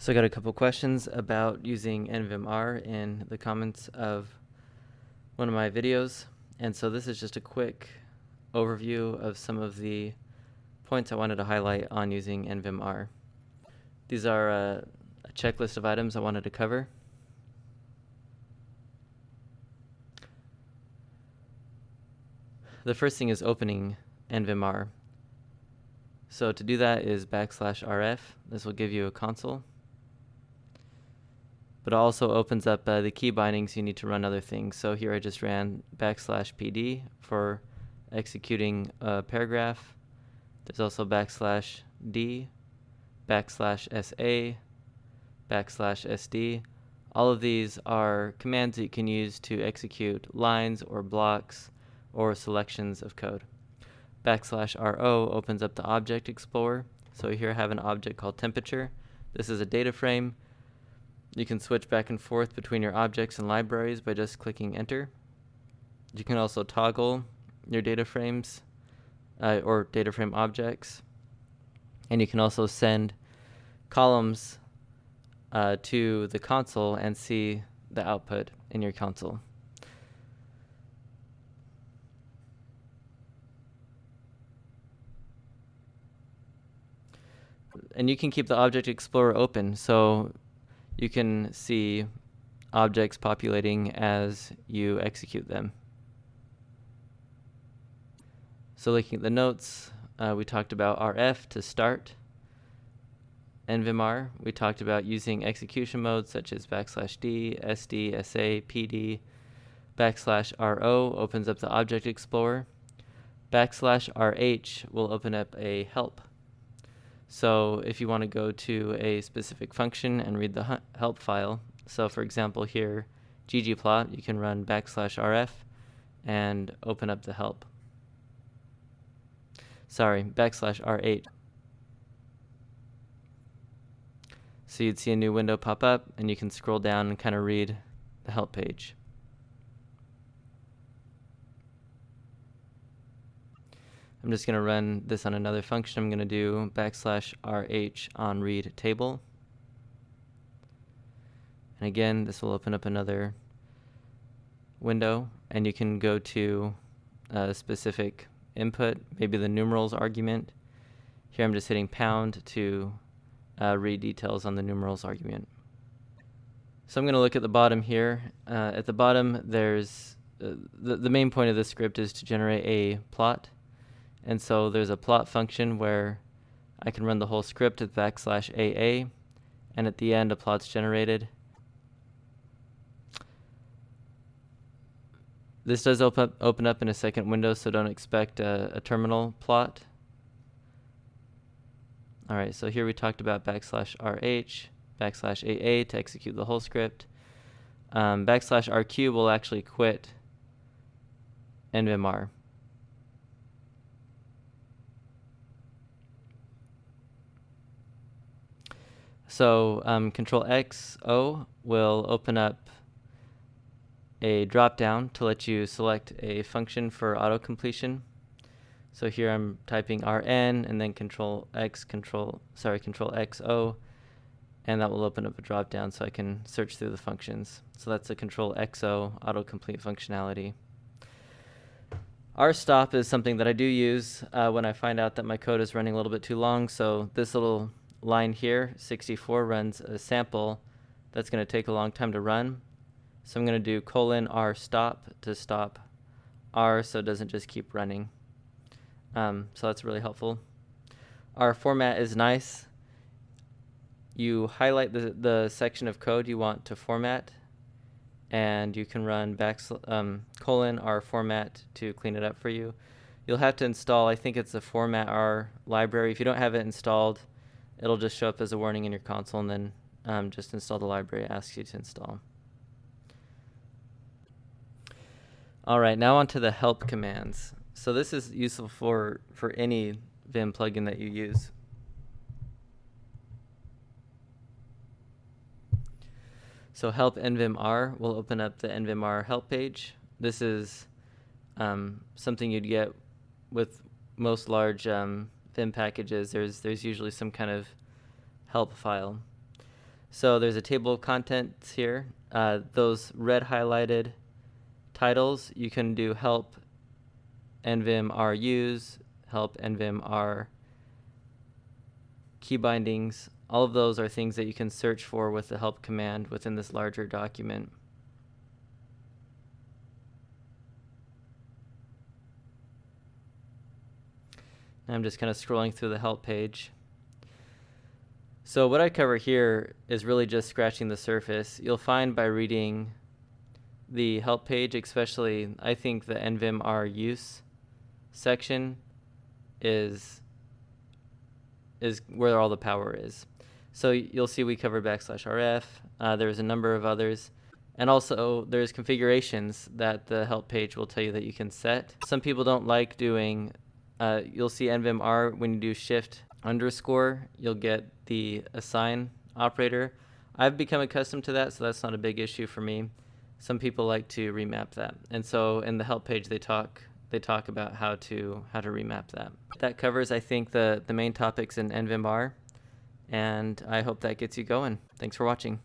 So I got a couple questions about using NVimR in the comments of one of my videos. And so this is just a quick overview of some of the points I wanted to highlight on using NVimR. These are a, a checklist of items I wanted to cover. The first thing is opening NVimR. So to do that is backslash RF. This will give you a console but also opens up uh, the key bindings you need to run other things. So here I just ran backslash PD for executing a paragraph. There's also backslash D, backslash SA, backslash SD. All of these are commands that you can use to execute lines or blocks or selections of code. Backslash RO opens up the Object Explorer. So here I have an object called temperature. This is a data frame you can switch back and forth between your objects and libraries by just clicking enter. You can also toggle your data frames uh, or data frame objects. And you can also send columns uh, to the console and see the output in your console. And you can keep the Object Explorer open. So you can see objects populating as you execute them. So looking at the notes, uh, we talked about RF to start NVimR. We talked about using execution modes such as backslash D, SD, SA, PD. Backslash RO opens up the Object Explorer. Backslash RH will open up a help so if you want to go to a specific function and read the help file, so for example here, ggplot, you can run backslash rf and open up the help. Sorry, backslash rh. So you'd see a new window pop up and you can scroll down and kind of read the help page. I'm just going to run this on another function. I'm going to do backslash rh on read table. And again, this will open up another window, and you can go to a specific input, maybe the numerals argument. Here I'm just hitting pound to uh, read details on the numerals argument. So I'm going to look at the bottom here. Uh, at the bottom, there's uh, the, the main point of this script is to generate a plot. And so there's a plot function where I can run the whole script with backslash AA, and at the end a plot's generated. This does open up, open up in a second window, so don't expect a, a terminal plot. All right, so here we talked about backslash RH, backslash AA to execute the whole script. Um, backslash RQ will actually quit NVimR. So um, Control X O will open up a drop-down to let you select a function for auto completion. So here I'm typing RN and then Control X, Control sorry Control X O, and that will open up a drop-down so I can search through the functions. So that's a Control XO autocomplete functionality. rstop is something that I do use uh, when I find out that my code is running a little bit too long. So this little line here, 64, runs a sample that's going to take a long time to run. So I'm going to do colon r stop to stop r so it doesn't just keep running. Um, so that's really helpful. R format is nice. You highlight the, the section of code you want to format and you can run back um, colon r format to clean it up for you. You'll have to install, I think it's a formatR library. If you don't have it installed, it'll just show up as a warning in your console and then um, just install the library it asks you to install. All right, now onto the help commands. So this is useful for, for any Vim plugin that you use. So help NVimR will open up the NVimR help page. This is um, something you'd get with most large um, Vim packages, there's there's usually some kind of help file. So there's a table of contents here. Uh, those red highlighted titles, you can do help nvim r use, help nvim r key bindings. All of those are things that you can search for with the help command within this larger document. I'm just kind of scrolling through the help page. So what I cover here is really just scratching the surface. You'll find by reading the help page, especially I think the nvim r use section is is where all the power is. So you'll see we cover backslash rf. Uh, there's a number of others. And also there's configurations that the help page will tell you that you can set. Some people don't like doing, uh, you'll see nvim r when you do shift underscore, you'll get the assign operator. I've become accustomed to that, so that's not a big issue for me. Some people like to remap that. And so in the help page they talk they talk about how to how to remap that. That covers I think the the main topics in NVIM R and I hope that gets you going. Thanks for watching.